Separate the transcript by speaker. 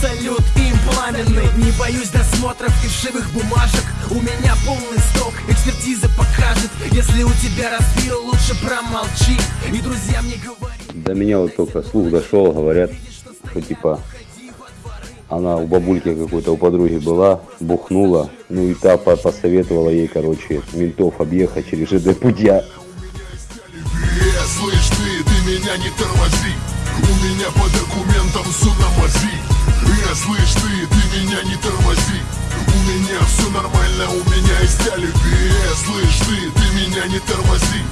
Speaker 1: салют им пламенный. Не боюсь досмотров и вшивых бумажек. У меня полный сток, экспертиза покажет. Если у тебя распил, лучше промолчи. И друзьям не говори
Speaker 2: До меня вот только слух дошел, говорят, что типа она у бабульки какой-то, у подруги была, бухнула, ну и та по- посоветовала ей, короче, ментов объехать через ЖД путя.
Speaker 3: Э, слышь ты, ты меня не тормози. У меня по документам все на мази тормози У меня все нормально, у меня есть алиби. Слышь ты, ты меня не тормози